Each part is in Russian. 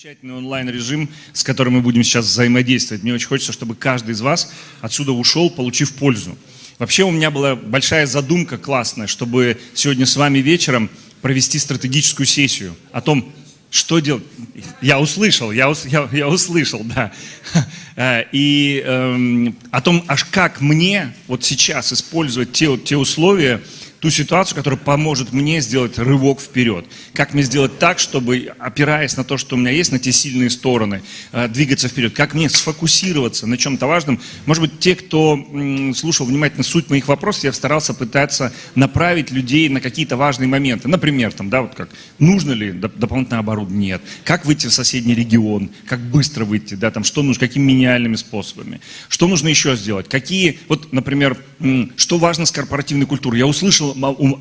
Замечательный онлайн-режим, с которым мы будем сейчас взаимодействовать. Мне очень хочется, чтобы каждый из вас отсюда ушел, получив пользу. Вообще у меня была большая задумка классная, чтобы сегодня с вами вечером провести стратегическую сессию о том, что делать. Я услышал, я, я, я услышал, да. Э, и э, о том, аж как мне вот сейчас использовать те, те условия, ту ситуацию, которая поможет мне сделать рывок вперед. Как мне сделать так, чтобы, опираясь на то, что у меня есть, на те сильные стороны, э, двигаться вперед. Как мне сфокусироваться на чем-то важном. Может быть, те, кто слушал внимательно суть моих вопросов, я старался пытаться направить людей на какие-то важные моменты. Например, там, да, вот как, нужно ли дополнительное оборудование? Нет. Как выйти в соседний регион? Как быстро выйти? Да, там, что нужно, какими минимальными способами? Что нужно еще сделать? Какие, вот, например, что важно с корпоративной культурой? Я услышал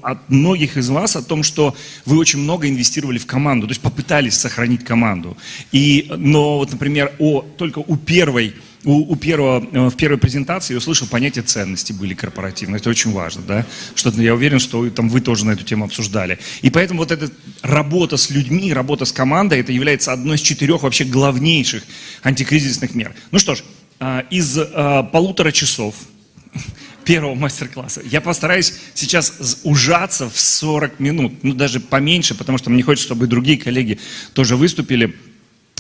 от многих из вас о том, что вы очень много инвестировали в команду, то есть попытались сохранить команду. И, но вот, например, о, только у первой у, у первого, э, в первой презентации я услышал понятие ценности были корпоративные. Это очень важно, да? Что я уверен, что там вы тоже на эту тему обсуждали. И поэтому вот эта работа с людьми, работа с командой, это является одной из четырех вообще главнейших антикризисных мер. Ну что ж, а, из а, полутора часов первого мастер-класса. Я постараюсь сейчас ужаться в 40 минут, ну даже поменьше, потому что мне хочется, чтобы и другие коллеги тоже выступили.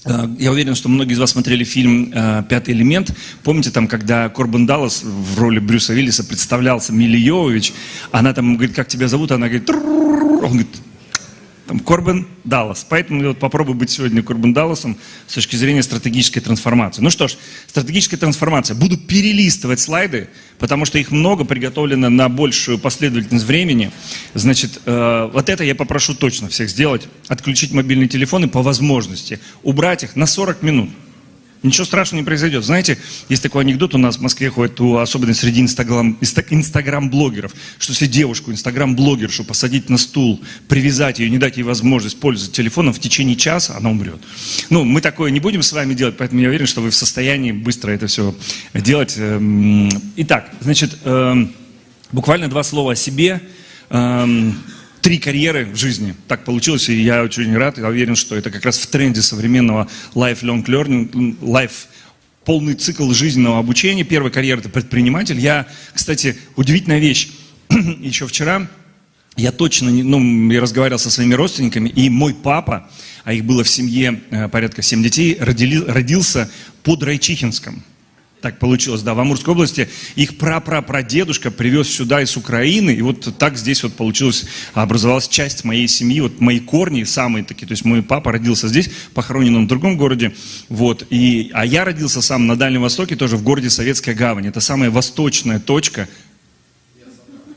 Э, я уверен, что многие из вас смотрели фильм э, «Пятый элемент». Помните, там, когда Корбан Даллас в роли Брюса Виллиса представлялся Милли Йовович, она там говорит, как тебя зовут? Она говорит, он говорит, там, Корбен Даллас. Поэтому я вот попробую быть сегодня Корбен Далласом с точки зрения стратегической трансформации. Ну что ж, стратегическая трансформация. Буду перелистывать слайды, потому что их много, приготовлено на большую последовательность времени. Значит, э, вот это я попрошу точно всех сделать. Отключить мобильные телефоны по возможности. Убрать их на 40 минут. Ничего страшного не произойдет. Знаете, есть такой анекдот у нас в Москве ходит, особенно среди инстаграм, инстаграм-блогеров, что если девушку, инстаграм-блогершу посадить на стул, привязать ее, не дать ей возможность пользоваться телефоном в течение часа, она умрет. Ну, мы такое не будем с вами делать, поэтому я уверен, что вы в состоянии быстро это все делать. Эм, итак, значит, эм, буквально два слова о себе эм, три карьеры в жизни. Так получилось, и я очень рад, я уверен, что это как раз в тренде современного lifelong learning, life полный цикл жизненного обучения. Первая карьера – это предприниматель. Я, кстати, удивительная вещь. Еще вчера я точно, не, ну, я разговаривал со своими родственниками, и мой папа, а их было в семье э, порядка семь детей, родили, родился под Райчихинском. Так получилось, да, в Амурской области. Их прапрапрадедушка привез сюда из Украины, и вот так здесь вот получилось, образовалась часть моей семьи, вот мои корни самые такие, то есть мой папа родился здесь, похоронен он в другом городе, вот, и, а я родился сам на Дальнем Востоке, тоже в городе Советская Гавань, это самая восточная точка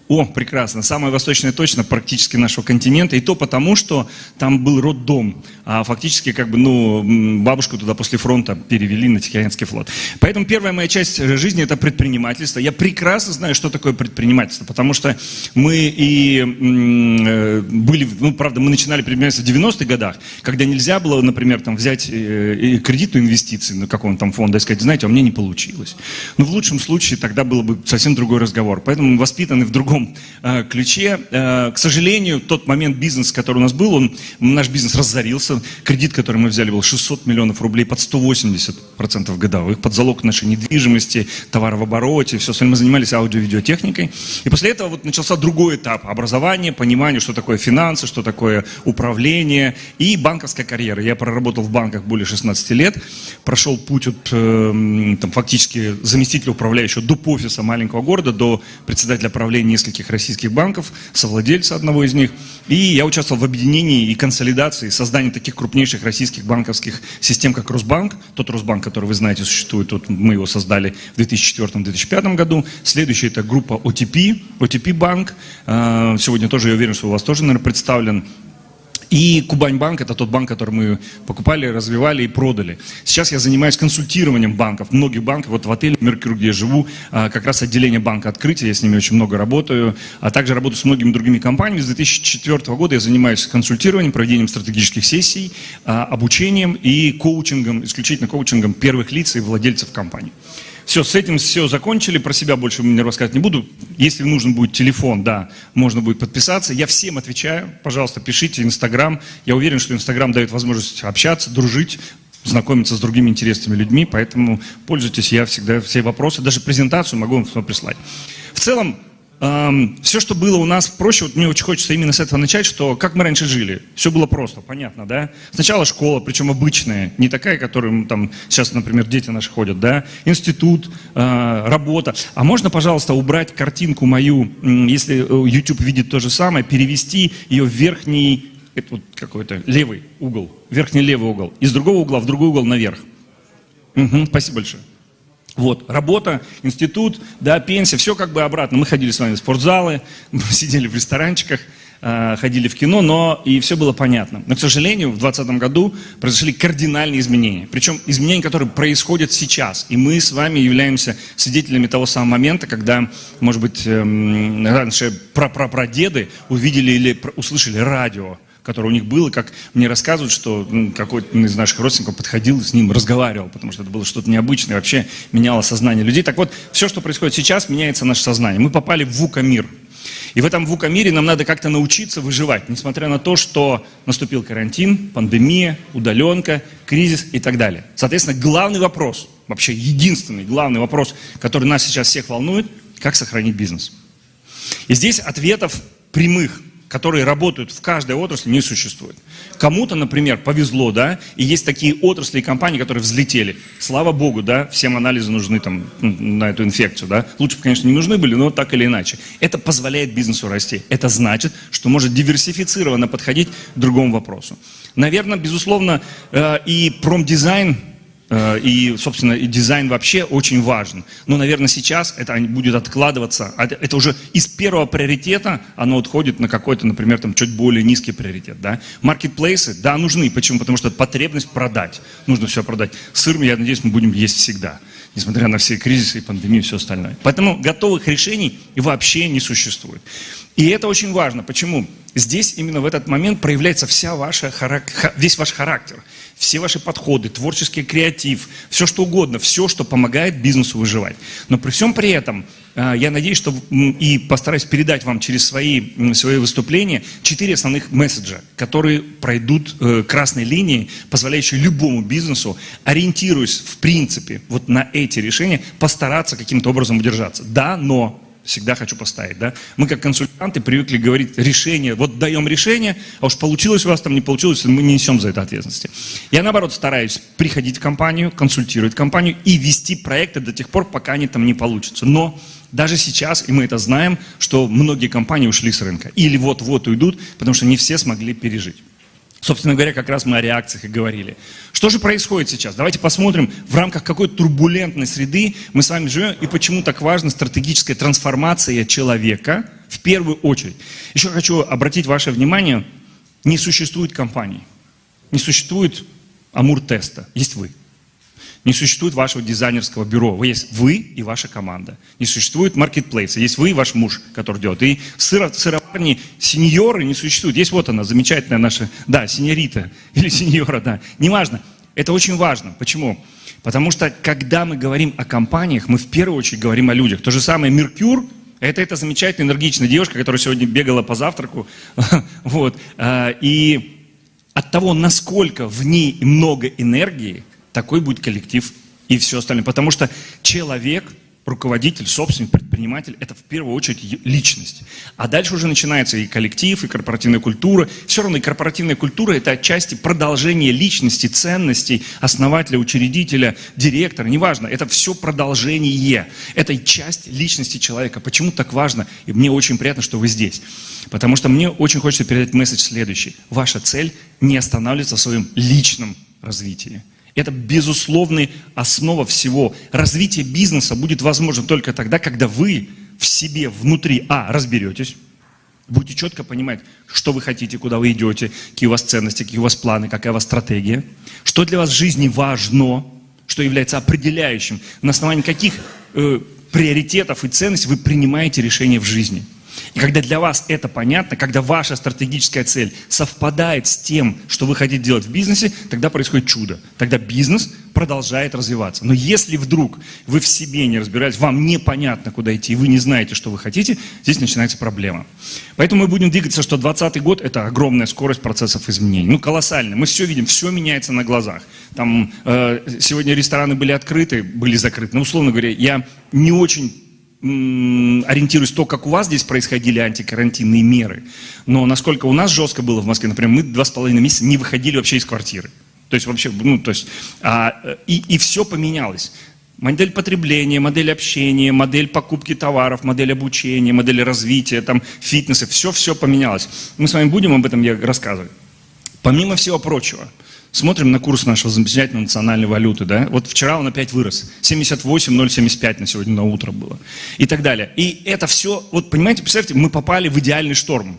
о, прекрасно. Самая восточная точно практически нашего континента. И то потому, что там был роддом. А фактически, как бы, ну, бабушку туда после фронта перевели на Тихоокеанский флот. Поэтому первая моя часть жизни – это предпринимательство. Я прекрасно знаю, что такое предпринимательство. Потому что мы и э, были, ну, правда, мы начинали предпринимательство в 90-х годах, когда нельзя было, например, там, взять э, кредитную инвестицию на каком-то там фонде и сказать, знаете, а у меня не получилось. Но в лучшем случае тогда был бы совсем другой разговор. Поэтому мы воспитаны в другом другом э, ключе. Э, к сожалению, тот момент бизнес, который у нас был, он, наш бизнес разорился. Кредит, который мы взяли, был 600 миллионов рублей под 180% годовых, под залог нашей недвижимости, товара в обороте, все остальное. Мы занимались аудио-видеотехникой. И после этого вот начался другой этап образования, понимания, что такое финансы, что такое управление и банковская карьера. Я проработал в банках более 16 лет, прошел путь от э, там, фактически заместителя управляющего до офиса маленького города, до председателя правления нескольких российских банков, совладельца одного из них. И я участвовал в объединении и консолидации, создании таких крупнейших российских банковских систем, как Росбанк. Тот Росбанк, который вы знаете, существует, вот мы его создали в 2004-2005 году. Следующий это группа OTP, OTP банк. Сегодня тоже я уверен, что у вас тоже, наверное, представлен и Кубань-банк – это тот банк, который мы покупали, развивали и продали. Сейчас я занимаюсь консультированием банков, многих банков. Вот в отеле «Меркюр», где я живу, а, как раз отделение банка открытия, я с ними очень много работаю. А также работаю с многими другими компаниями. С 2004 года я занимаюсь консультированием, проведением стратегических сессий, а, обучением и коучингом, исключительно коучингом первых лиц и владельцев компаний. Все, с этим все закончили, про себя больше мне рассказывать не буду. Если нужен будет телефон, да, можно будет подписаться. Я всем отвечаю, пожалуйста, пишите Инстаграм. Я уверен, что Инстаграм дает возможность общаться, дружить, знакомиться с другими интересными людьми, поэтому пользуйтесь, я всегда все вопросы, даже презентацию могу вам прислать. В целом, все, что было у нас проще, вот мне очень хочется именно с этого начать, что как мы раньше жили. Все было просто, понятно, да? Сначала школа, причем обычная, не такая, которую там сейчас, например, дети наши ходят, да? Институт, э, работа. А можно, пожалуйста, убрать картинку мою, если э, YouTube видит то же самое, перевести ее в верхний это вот какой-то левый угол, верхний левый угол, из другого угла в другой угол наверх. Угу, спасибо большое. Вот, работа, институт, да, пенсия, все как бы обратно. Мы ходили с вами в спортзалы, мы сидели в ресторанчиках, а, ходили в кино, но и все было понятно. Но, к сожалению, в 2020 году произошли кардинальные изменения. Причем изменения, которые происходят сейчас. И мы с вами являемся свидетелями того самого момента, когда, может быть, эм, раньше прапрапрадеды увидели или услышали радио которое у них было, как мне рассказывают, что ну, какой-то из наших родственников подходил с ним разговаривал, потому что это было что-то необычное, вообще меняло сознание людей. Так вот, все, что происходит сейчас, меняется наше сознание. Мы попали в вука-мир. И в этом вука-мире нам надо как-то научиться выживать, несмотря на то, что наступил карантин, пандемия, удаленка, кризис и так далее. Соответственно, главный вопрос, вообще единственный главный вопрос, который нас сейчас всех волнует, как сохранить бизнес. И здесь ответов прямых которые работают в каждой отрасли, не существует. Кому-то, например, повезло, да, и есть такие отрасли и компании, которые взлетели. Слава богу, да, всем анализы нужны там на эту инфекцию, да. Лучше бы, конечно, не нужны были, но так или иначе. Это позволяет бизнесу расти. Это значит, что может диверсифицированно подходить к другому вопросу. Наверное, безусловно, э, и промдизайн и, собственно, дизайн вообще очень важен. Но, наверное, сейчас это будет откладываться. А это уже из первого приоритета оно отходит на какой-то, например, там, чуть более низкий приоритет. Да? Маркетплейсы, да, нужны. Почему? Потому что потребность продать. Нужно все продать. Сыр, я надеюсь, мы будем есть всегда. Несмотря на все кризисы и пандемию и все остальное. Поэтому готовых решений вообще не существует. И это очень важно. Почему? Здесь именно в этот момент проявляется вся ваша, весь ваш характер, все ваши подходы, творческий креатив, все что угодно, все, что помогает бизнесу выживать. Но при всем при этом, я надеюсь, что и постараюсь передать вам через свои, свои выступления четыре основных месседжа, которые пройдут э, красной линией, позволяющие любому бизнесу, ориентируясь в принципе вот на эти решения, постараться каким-то образом удержаться. Да, но всегда хочу поставить, да. Мы как консультанты привыкли говорить решение, вот даем решение, а уж получилось у вас там, не получилось, мы не несем за это ответственности. Я наоборот стараюсь приходить в компанию, консультировать компанию и вести проекты до тех пор, пока они там не получатся. Но даже сейчас, и мы это знаем, что многие компании ушли с рынка. Или вот-вот уйдут, потому что не все смогли пережить. Собственно говоря, как раз мы о реакциях и говорили. Что же происходит сейчас? Давайте посмотрим, в рамках какой турбулентной среды мы с вами живем и почему так важна стратегическая трансформация человека в первую очередь. Еще хочу обратить ваше внимание, не существует компании, не существует Амур-теста, есть вы. Не существует вашего дизайнерского бюро. Вы есть вы и ваша команда. Не существует маркетплейса. Есть вы и ваш муж, который делает. И сыро, сыроварни сеньоры не существует. Есть вот она, замечательная наша, да, сеньорита или сеньора, да. Неважно. Это очень важно. Почему? Потому что, когда мы говорим о компаниях, мы в первую очередь говорим о людях. То же самое Меркюр, это эта замечательная, энергичная девушка, которая сегодня бегала по завтраку. вот. А, и от того, насколько в ней много энергии, такой будет коллектив и все остальное. Потому что человек, руководитель, собственник, предприниматель – это в первую очередь личность. А дальше уже начинается и коллектив, и корпоративная культура. Все равно и корпоративная культура – это отчасти продолжение личности, ценностей основателя, учредителя, директора, неважно. Это все продолжение. Это часть личности человека. Почему так важно? И мне очень приятно, что вы здесь. Потому что мне очень хочется передать месседж следующий. Ваша цель не останавливаться в своем личном развитии. Это безусловная основа всего. Развитие бизнеса будет возможно только тогда, когда вы в себе внутри, а, разберетесь, будете четко понимать, что вы хотите, куда вы идете, какие у вас ценности, какие у вас планы, какая у вас стратегия, что для вас в жизни важно, что является определяющим, на основании каких э, приоритетов и ценностей вы принимаете решения в жизни. И когда для вас это понятно, когда ваша стратегическая цель совпадает с тем, что вы хотите делать в бизнесе, тогда происходит чудо. Тогда бизнес продолжает развиваться. Но если вдруг вы в себе не разбираетесь, вам непонятно, куда идти, и вы не знаете, что вы хотите, здесь начинается проблема. Поэтому мы будем двигаться, что 2020 год – это огромная скорость процессов изменений. Ну, колоссальная. Мы все видим, все меняется на глазах. Там э, сегодня рестораны были открыты, были закрыты. Ну, условно говоря, я не очень ориентируюсь то, как у вас здесь происходили антикарантинные меры. Но насколько у нас жестко было в Москве, например, мы два с половиной месяца не выходили вообще из квартиры. То есть вообще, ну, то есть, а, и, и все поменялось. Модель потребления, модель общения, модель покупки товаров, модель обучения, модель развития, там, фитнеса, все-все поменялось. Мы с вами будем об этом я рассказывать. Помимо всего прочего, смотрим на курс нашего замечательной национальной валюты, да, вот вчера он опять вырос, 78,075 на сегодня на утро было, и так далее. И это все, вот понимаете, представьте, мы попали в идеальный шторм,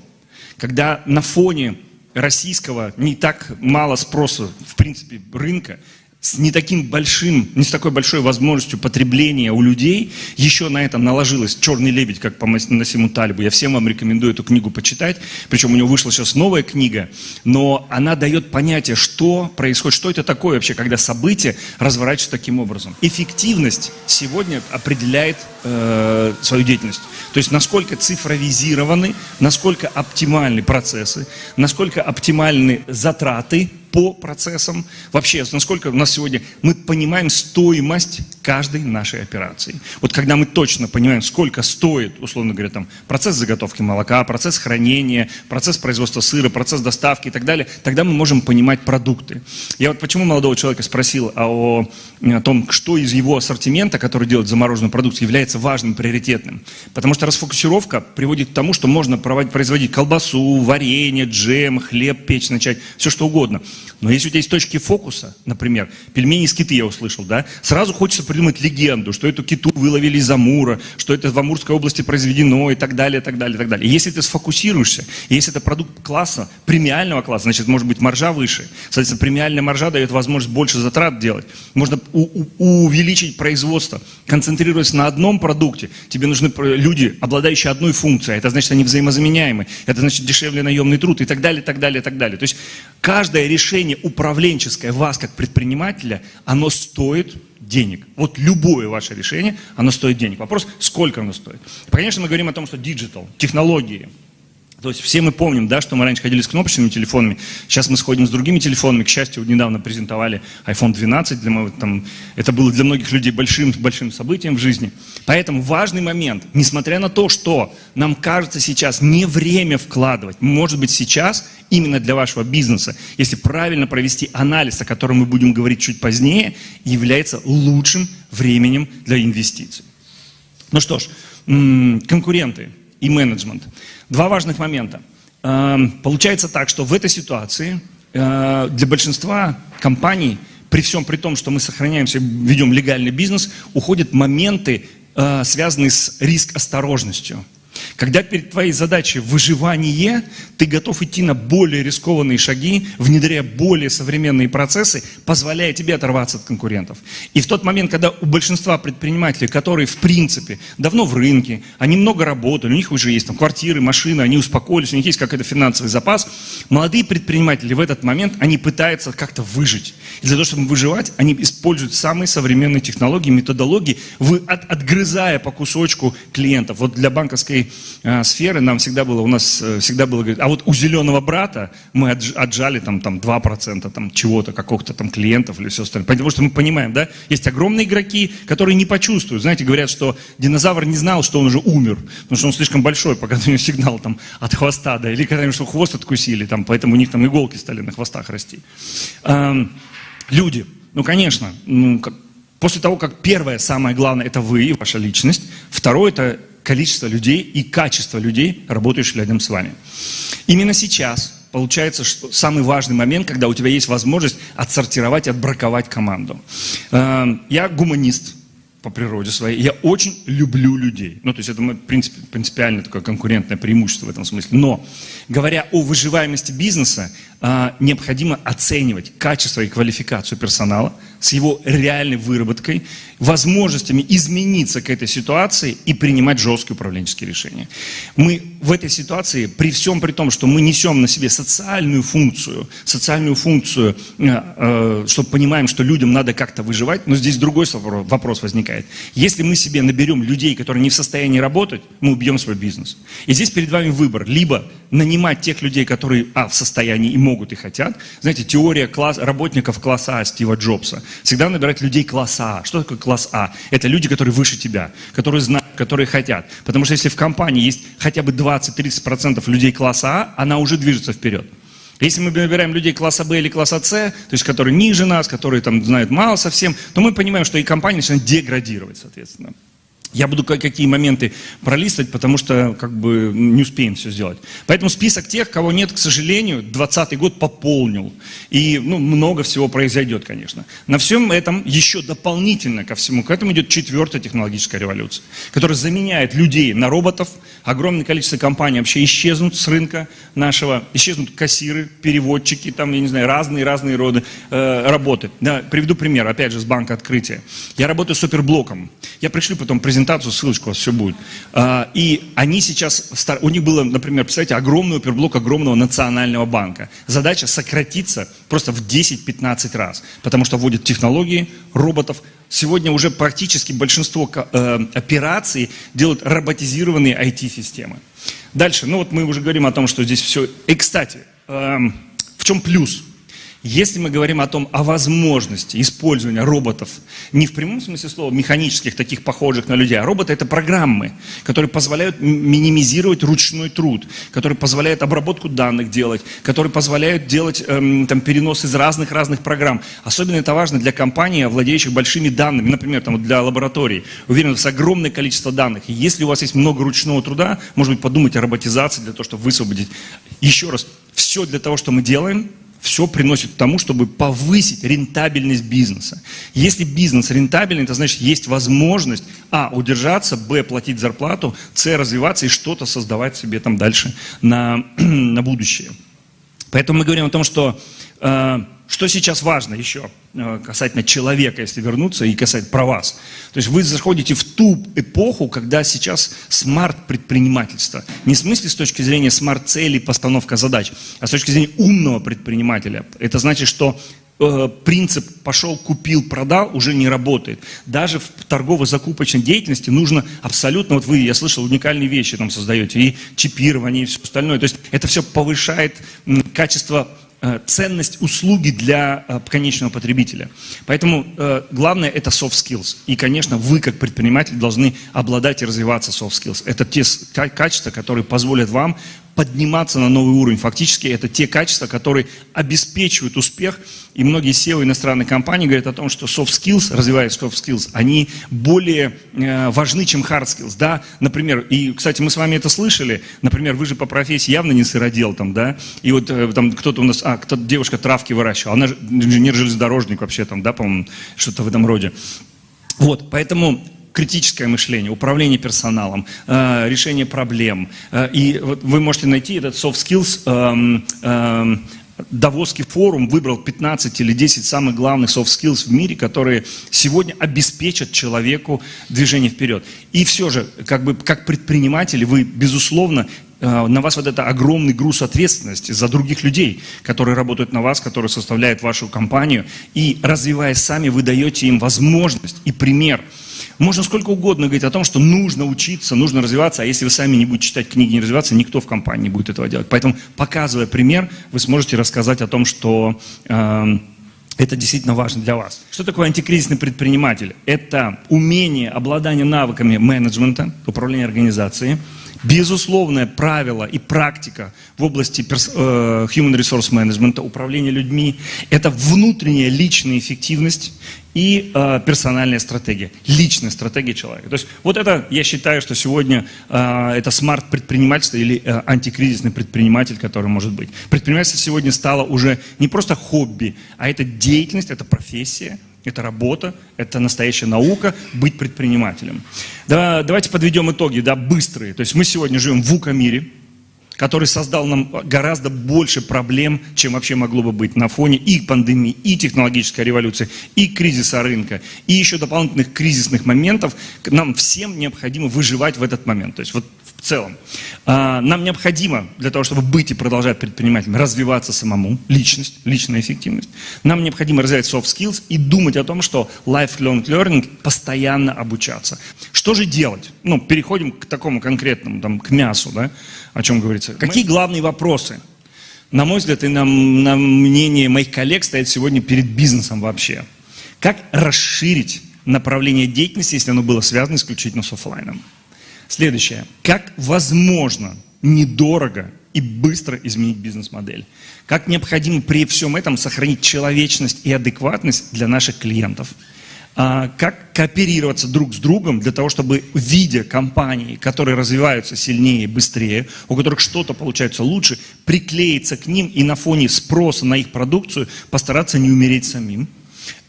когда на фоне российского не так мало спроса, в принципе, рынка, с не таким большим, не с такой большой возможностью потребления у людей, еще на это наложилось «Черный лебедь», как по Насиму Талибу. Я всем вам рекомендую эту книгу почитать, причем у него вышла сейчас новая книга, но она дает понятие, что происходит, что это такое вообще, когда события разворачиваются таким образом. Эффективность сегодня определяет э, свою деятельность. То есть насколько цифровизированы, насколько оптимальны процессы, насколько оптимальны затраты по процессам. Вообще, насколько у нас сегодня мы понимаем стоимость каждой нашей операции. Вот когда мы точно понимаем, сколько стоит, условно говоря, там, процесс заготовки молока, процесс хранения, процесс производства сыра, процесс доставки и так далее, тогда мы можем понимать продукты. Я вот почему молодого человека спросил о, о том, что из его ассортимента, который делает замороженную продукцию, является важным, приоритетным. Потому что расфокусировка приводит к тому, что можно производить колбасу, варенье, джем, хлеб печь начать, все что угодно. Но если у тебя есть точки фокуса, например, пельмени из киты я услышал, да, сразу хочется придумать легенду, что эту киту выловили из Амура, что это в Амурской области произведено и так далее, и так далее, и так далее. И если ты сфокусируешься, если это продукт класса, премиального класса, значит, может быть маржа выше. Соответственно, премиальная маржа дает возможность больше затрат делать. Можно увеличить производство, концентрируясь на одном продукте. Тебе нужны люди, обладающие одной функцией. Это значит, они взаимозаменяемы. Это значит, дешевле наемный труд и так далее, и так далее, и так далее. То есть каждое решение управленческое вас как предпринимателя, оно стоит денег. Вот любое ваше решение, оно стоит денег. Вопрос, сколько оно стоит. Конечно, мы говорим о том, что digital, технологии, то есть все мы помним, да, что мы раньше ходили с кнопочными телефонами, сейчас мы сходим с другими телефонами. К счастью, недавно презентовали iPhone 12, для, там, это было для многих людей большим, большим событием в жизни. Поэтому важный момент, несмотря на то, что нам кажется сейчас не время вкладывать, может быть сейчас именно для вашего бизнеса, если правильно провести анализ, о котором мы будем говорить чуть позднее, является лучшим временем для инвестиций. Ну что ж, конкуренты и менеджмент. Два важных момента. Эм, получается так, что в этой ситуации э, для большинства компаний, при всем при том, что мы сохраняемся, ведем легальный бизнес, уходят моменты, э, связанные с риск-осторожностью. Когда перед твоей задачей выживание, ты готов идти на более рискованные шаги, внедряя более современные процессы, позволяя тебе оторваться от конкурентов. И в тот момент, когда у большинства предпринимателей, которые в принципе давно в рынке, они много работали, у них уже есть там квартиры, машины, они успокоились, у них есть какой-то финансовый запас, молодые предприниматели в этот момент, они пытаются как-то выжить. И для того, чтобы выживать, они используют самые современные технологии, методологии, вы от, отгрызая по кусочку клиентов. Вот для банковской сферы нам всегда было, у нас э, всегда было, а вот у зеленого брата мы отжали там, там 2% там, чего-то, какого-то там клиентов или все остальное. Потому что мы понимаем, да, есть огромные игроки, которые не почувствуют. Знаете, говорят, что динозавр не знал, что он уже умер, потому что он слишком большой, пока у него сигнал там от хвоста, да, или когда что хвост откусили, там, поэтому у них там иголки стали на хвостах расти. Эм, люди, ну, конечно, ну, как, после того, как первое, самое главное, это вы, ваша личность, второе, это количество людей и качество людей, работающих рядом с вами. Именно сейчас получается что самый важный момент, когда у тебя есть возможность отсортировать, отбраковать команду. Эм, я гуманист по природе своей. Я очень люблю людей. Ну, то есть это в принципе, принципиально такое конкурентное преимущество в этом смысле. Но, говоря о выживаемости бизнеса, э, необходимо оценивать качество и квалификацию персонала, с его реальной выработкой, возможностями измениться к этой ситуации и принимать жесткие управленческие решения. Мы в этой ситуации, при всем при том, что мы несем на себе социальную функцию, социальную функцию, э, э, чтобы понимаем, что людям надо как-то выживать, но здесь другой вопрос возникает. Если мы себе наберем людей, которые не в состоянии работать, мы убьем свой бизнес. И здесь перед вами выбор. Либо нанимать тех людей, которые а, в состоянии и могут и хотят. Знаете, теория класс, работников класса А Стива Джобса. Всегда набирать людей класса А. Что такое класс А? Это люди, которые выше тебя, которые знают, которые хотят. Потому что если в компании есть хотя бы 20-30% людей класса А, она уже движется вперед. Если мы набираем людей класса Б или класса С, то есть которые ниже нас, которые там знают мало совсем, то мы понимаем, что и компания начинает деградировать, соответственно. Я буду какие моменты пролистывать, потому что как бы не успеем все сделать. Поэтому список тех, кого нет, к сожалению, 2020 год пополнил. И ну, много всего произойдет, конечно. На всем этом еще дополнительно ко всему к этому идет четвертая технологическая революция, которая заменяет людей на роботов. Огромное количество компаний вообще исчезнут с рынка нашего. Исчезнут кассиры, переводчики, там, я не знаю, разные-разные роды э, работы. Да, приведу пример, опять же, с банка открытия. Я работаю суперблоком. Я пришлю потом презентацию презентацию, ссылочку у вас все будет. А, и они сейчас, у них было, например, представьте, огромный оперблок огромного национального банка. Задача сократиться просто в 10-15 раз, потому что вводят технологии, роботов. Сегодня уже практически большинство э, операций делают роботизированные IT-системы. Дальше, ну вот мы уже говорим о том, что здесь все... И, кстати, эм, в чем плюс? Если мы говорим о том, о возможности использования роботов, не в прямом смысле слова механических, таких похожих на людей, а роботы это программы, которые позволяют минимизировать ручной труд, которые позволяют обработку данных делать, которые позволяют делать эм, там, перенос из разных-разных программ. Особенно это важно для компаний, владеющих большими данными, например, там, для лабораторий. Уверен, у вас огромное количество данных. И если у вас есть много ручного труда, может быть, подумать о роботизации для того, чтобы высвободить. Еще раз, все для того, что мы делаем – все приносит к тому, чтобы повысить рентабельность бизнеса. Если бизнес рентабельный, это значит, есть возможность, а, удержаться, б, платить зарплату, с, развиваться и что-то создавать себе там дальше на, на будущее. Поэтому мы говорим о том, что что сейчас важно еще э, касательно человека, если вернуться, и касательно про вас? То есть вы заходите в ту эпоху, когда сейчас смарт-предпринимательство. Не в смысле с точки зрения смарт-целей, постановка задач, а с точки зрения умного предпринимателя. Это значит, что э, принцип пошел, купил, продал уже не работает. Даже в торгово-закупочной деятельности нужно абсолютно, вот вы, я слышал, уникальные вещи там создаете, и чипирование, и все остальное. То есть это все повышает качество Э, ценность услуги для э, конечного потребителя. Поэтому э, главное это soft skills. И, конечно, вы как предприниматель должны обладать и развиваться soft skills. Это те качества, которые позволят вам подниматься на новый уровень. Фактически это те качества, которые обеспечивают успех. И многие SEO иностранных компаний говорят о том, что soft skills, развивая soft skills, они более э, важны, чем hard skills. Да? Например, и, кстати, мы с вами это слышали, например, вы же по профессии явно не сыродел там, да, и вот э, там кто-то у нас, а, кто девушка травки выращивала, она инженер-железнодорожник вообще там, да, по-моему, что-то в этом роде. Вот, поэтому критическое мышление, управление персоналом, э, решение проблем. Э, и вы можете найти этот soft skills эм, эм, Давосский форум выбрал 15 или 10 самых главных soft skills в мире, которые сегодня обеспечат человеку движение вперед. И все же, как бы, как предприниматели, вы, безусловно, э, на вас вот это огромный груз ответственности за других людей, которые работают на вас, которые составляют вашу компанию. И развиваясь сами, вы даете им возможность и пример – можно сколько угодно говорить о том, что нужно учиться, нужно развиваться, а если вы сами не будете читать книги, не развиваться, никто в компании не будет этого делать. Поэтому, показывая пример, вы сможете рассказать о том, что э, это действительно важно для вас. Что такое антикризисный предприниматель? Это умение, обладание навыками менеджмента, управления организацией, безусловное правило и практика в области э, human resource management, управления людьми, это внутренняя личная эффективность и э, персональная стратегия, личная стратегия человека. То есть вот это, я считаю, что сегодня э, это смарт-предпринимательство или антикризисный предприниматель, который может быть. Предпринимательство сегодня стало уже не просто хобби, а это деятельность, это профессия, это работа, это настоящая наука, быть предпринимателем. Да, давайте подведем итоги, да, быстрые. То есть мы сегодня живем в УК-мире, который создал нам гораздо больше проблем, чем вообще могло бы быть на фоне и пандемии, и технологической революции, и кризиса рынка, и еще дополнительных кризисных моментов. Нам всем необходимо выживать в этот момент. То есть вот в целом. А, нам необходимо для того, чтобы быть и продолжать предпринимателем, развиваться самому, личность, личная эффективность. Нам необходимо развивать soft skills и думать о том, что lifelong learning, постоянно обучаться. Что же делать? Ну, переходим к такому конкретному, там, к мясу, да, о чем говорится. Какие главные вопросы? На мой взгляд, и на, на мнение моих коллег стоит сегодня перед бизнесом вообще. Как расширить направление деятельности, если оно было связано исключительно с офлайном? Следующее. Как возможно недорого и быстро изменить бизнес-модель? Как необходимо при всем этом сохранить человечность и адекватность для наших клиентов? А, как кооперироваться друг с другом для того, чтобы, видя компании, которые развиваются сильнее, быстрее, у которых что-то получается лучше, приклеиться к ним и на фоне спроса на их продукцию постараться не умереть самим?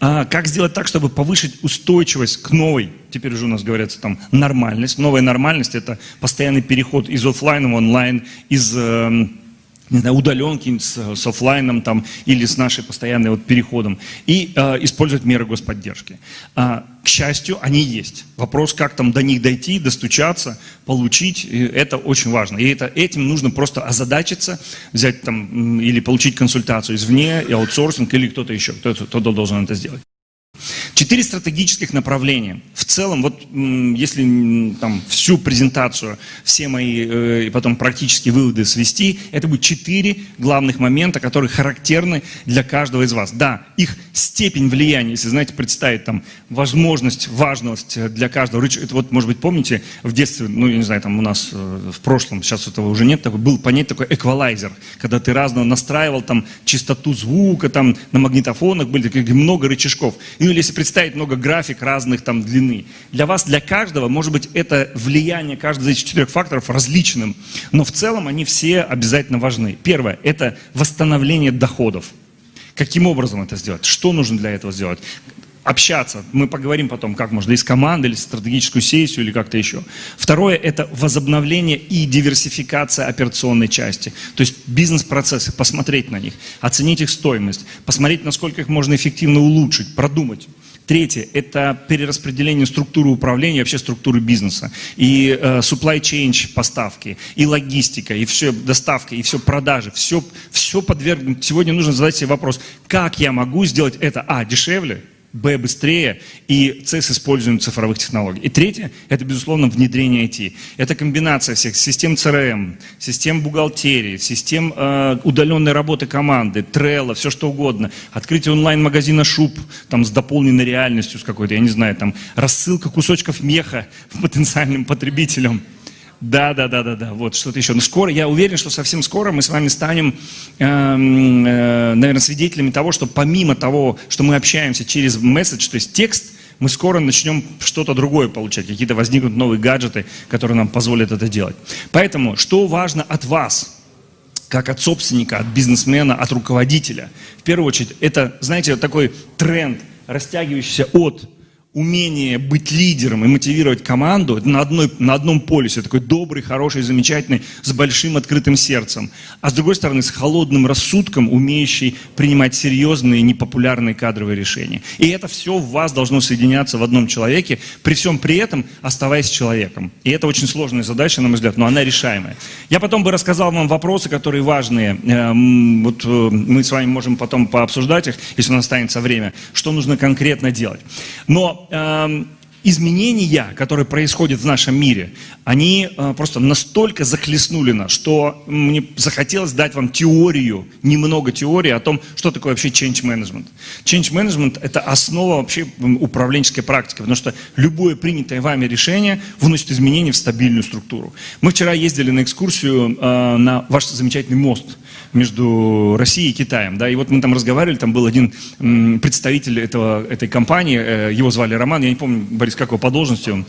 А, как сделать так, чтобы повысить устойчивость к новой, теперь уже у нас говорится там, нормальность. Новая нормальность – это постоянный переход из офлайна в онлайн, из эм, не знаю, удаленки с, с офлайном там, или с нашей постоянной вот переходом, и э, использовать меры господдержки. А, к счастью, они есть. Вопрос, как там до них дойти, достучаться, получить, это очень важно. И это, этим нужно просто озадачиться, взять там или получить консультацию извне, и аутсорсинг, или кто-то еще, кто-то кто должен это сделать. Четыре стратегических направления. В целом, вот если там всю презентацию, все мои э, и потом практические выводы свести, это будет четыре главных момента, которые характерны для каждого из вас. Да, их степень влияния, если, знаете, представить там возможность, важность для каждого. Это вот, может быть, помните, в детстве, ну, я не знаю, там у нас э, в прошлом, сейчас этого уже нет, такой, был понять такой эквалайзер, когда ты разного настраивал там частоту звука, там на магнитофонах были такие много рычажков. Ну, или если представить много график разных там длины. Для вас, для каждого, может быть, это влияние каждого из четырех факторов различным, но в целом они все обязательно важны. Первое – это восстановление доходов. Каким образом это сделать? Что нужно для этого сделать? общаться. Мы поговорим потом, как можно из команды, или стратегическую сессию, или как-то еще. Второе – это возобновление и диверсификация операционной части. То есть бизнес-процессы, посмотреть на них, оценить их стоимость, посмотреть, насколько их можно эффективно улучшить, продумать. Третье – это перераспределение структуры управления, вообще структуры бизнеса. И э, supply chain поставки, и логистика, и все доставка, и все продажи, все, все подвергнуто. Сегодня нужно задать себе вопрос, как я могу сделать это, а, дешевле, Б быстрее и С с использованием цифровых технологий. И третье, это, безусловно, внедрение IT. Это комбинация всех систем CRM, систем бухгалтерии, систем э, удаленной работы команды, Trello, все что угодно. Открытие онлайн-магазина шуб там, с дополненной реальностью, с какой-то, я не знаю, там, рассылка кусочков меха потенциальным потребителям. Да, да, да, да, да, вот что-то еще. Но скоро, я уверен, что совсем скоро мы с вами станем, э, э, наверное, свидетелями того, что помимо того, что мы общаемся через месседж, то есть текст, мы скоро начнем что-то другое получать, какие-то возникнут новые гаджеты, которые нам позволят это делать. Поэтому, что важно от вас, как от собственника, от бизнесмена, от руководителя? В первую очередь, это, знаете, такой тренд, растягивающийся от умение быть лидером и мотивировать команду на, одной, на одном полюсе, такой добрый, хороший, замечательный, с большим открытым сердцем, а с другой стороны с холодным рассудком, умеющий принимать серьезные, непопулярные кадровые решения. И это все в вас должно соединяться в одном человеке, при всем при этом оставаясь человеком. И это очень сложная задача, на мой взгляд, но она решаемая. Я потом бы рассказал вам вопросы, которые важные. Эм, вот э, мы с вами можем потом пообсуждать их, если у нас останется время, что нужно конкретно делать. Но изменения, которые происходят в нашем мире, они э, просто настолько захлестнули нас, что мне захотелось дать вам теорию, немного теории о том, что такое вообще change management. Change management – это основа вообще управленческой практики, потому что любое принятое вами решение вносит изменения в стабильную структуру. Мы вчера ездили на экскурсию э, на ваш замечательный мост между Россией и Китаем. Да, и вот мы там разговаривали, там был один представитель этого, этой компании, э, его звали Роман, я не помню, Борис, как его по должности он?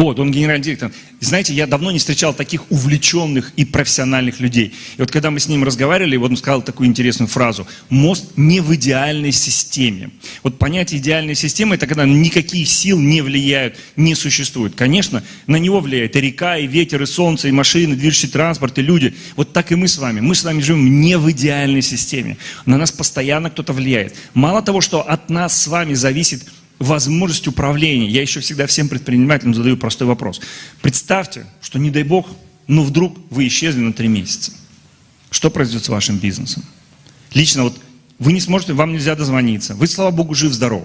Вот, он генеральный директор. Знаете, я давно не встречал таких увлеченных и профессиональных людей. И вот когда мы с ним разговаривали, вот он сказал такую интересную фразу. Мост не в идеальной системе. Вот понятие идеальной системы, это когда никакие сил не влияют, не существует. Конечно, на него влияет и река, и ветер, и солнце, и машины, движущий транспорт, и люди. Вот так и мы с вами. Мы с вами живем не в идеальной системе. На нас постоянно кто-то влияет. Мало того, что от нас с вами зависит возможность управления. Я еще всегда всем предпринимателям задаю простой вопрос. Представьте, что не дай бог, но вдруг вы исчезли на три месяца. Что произойдет с вашим бизнесом? Лично вот вы не сможете, вам нельзя дозвониться. Вы, слава богу, жив-здоров.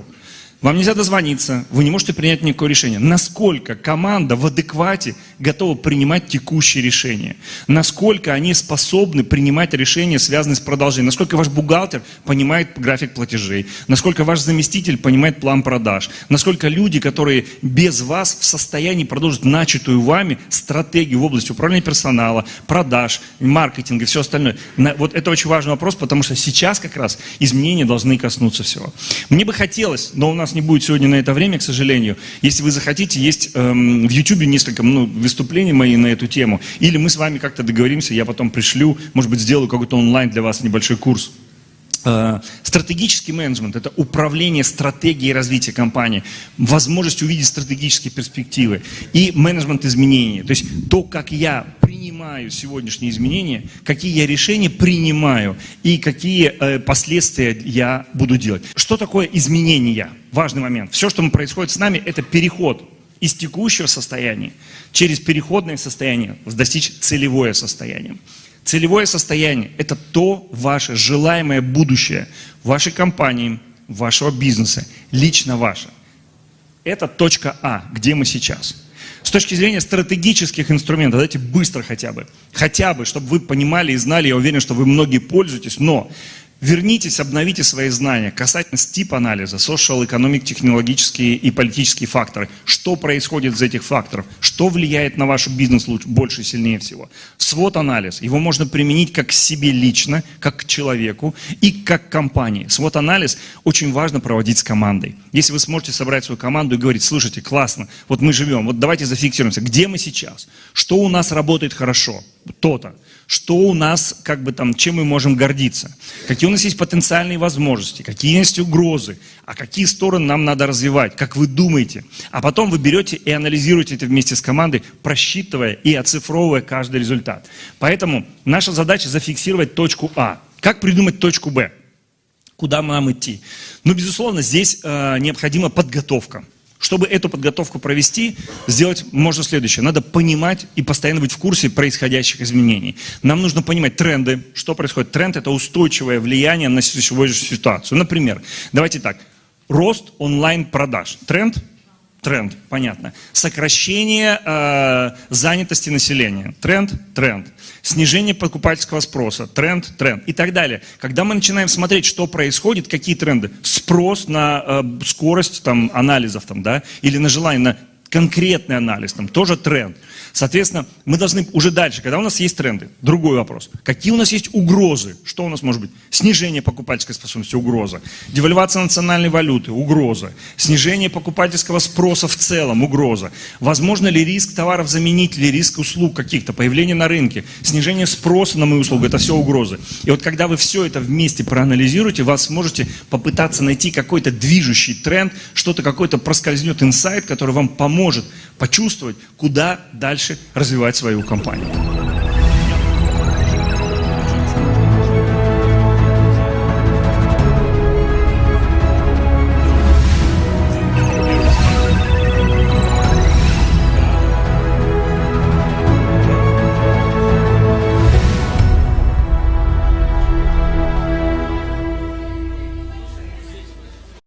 Вам нельзя дозвониться, вы не можете принять никакое решение. Насколько команда в адеквате готова принимать текущие решения? Насколько они способны принимать решения, связанные с продолжением? Насколько ваш бухгалтер понимает график платежей? Насколько ваш заместитель понимает план продаж? Насколько люди, которые без вас в состоянии продолжить начатую вами стратегию в области управления персонала, продаж, маркетинга и все остальное? Вот это очень важный вопрос, потому что сейчас как раз изменения должны коснуться всего. Мне бы хотелось, но у нас нас не будет сегодня на это время, к сожалению. Если вы захотите, есть эм, в YouTube несколько ну, выступлений мои на эту тему. Или мы с вами как-то договоримся, я потом пришлю, может быть, сделаю какой-то онлайн для вас небольшой курс. Э, стратегический менеджмент – это управление стратегией развития компании, возможность увидеть стратегические перспективы и менеджмент изменений. То есть то, как я принимаю сегодняшние изменения, какие я решения принимаю и какие э, последствия я буду делать. Что такое изменения? Важный момент. Все, что происходит с нами, это переход из текущего состояния через переходное состояние достичь целевое состояние. Целевое состояние – это то ваше желаемое будущее вашей компании, вашего бизнеса, лично ваше. Это точка А, где мы сейчас. С точки зрения стратегических инструментов, давайте быстро хотя бы, хотя бы, чтобы вы понимали и знали, я уверен, что вы многие пользуетесь, но Вернитесь, обновите свои знания касательно тип-анализа, social, economic, технологические и политические факторы. Что происходит из этих факторов? Что влияет на ваш бизнес лучше, больше и сильнее всего? Свод-анализ. Его можно применить как к себе лично, как к человеку и как к компании. Свод-анализ очень важно проводить с командой. Если вы сможете собрать свою команду и говорить, слушайте, классно, вот мы живем, вот давайте зафиксируемся, где мы сейчас, что у нас работает хорошо, то-то что у нас, как бы там, чем мы можем гордиться, какие у нас есть потенциальные возможности, какие есть угрозы, а какие стороны нам надо развивать, как вы думаете. А потом вы берете и анализируете это вместе с командой, просчитывая и оцифровывая каждый результат. Поэтому наша задача зафиксировать точку А. Как придумать точку Б? Куда нам идти? Ну, безусловно, здесь э, необходима подготовка. Чтобы эту подготовку провести, сделать можно следующее. Надо понимать и постоянно быть в курсе происходящих изменений. Нам нужно понимать тренды. Что происходит? Тренд – это устойчивое влияние на сегодняшнюю ситуацию. Например, давайте так. Рост онлайн-продаж. Тренд – тренд, понятно. Сокращение э, занятости населения, тренд, тренд. Снижение покупательского спроса, тренд, тренд и так далее. Когда мы начинаем смотреть, что происходит, какие тренды, спрос на э, скорость там, анализов там, да, или на желание на конкретный анализ, там тоже тренд. Соответственно, мы должны уже дальше, когда у нас есть тренды, другой вопрос. Какие у нас есть угрозы? Что у нас может быть? Снижение покупательской способности – угроза. Девальвация национальной валюты – угроза. Снижение покупательского спроса в целом – угроза. Возможно ли риск товаров заменить или риск услуг каких-то, появление на рынке, снижение спроса на мои услуги – это все угрозы. И вот когда вы все это вместе проанализируете, вы сможете попытаться найти какой-то движущий тренд, что-то какой-то проскользнет инсайт, который вам поможет почувствовать, куда дальше развивать свою компанию.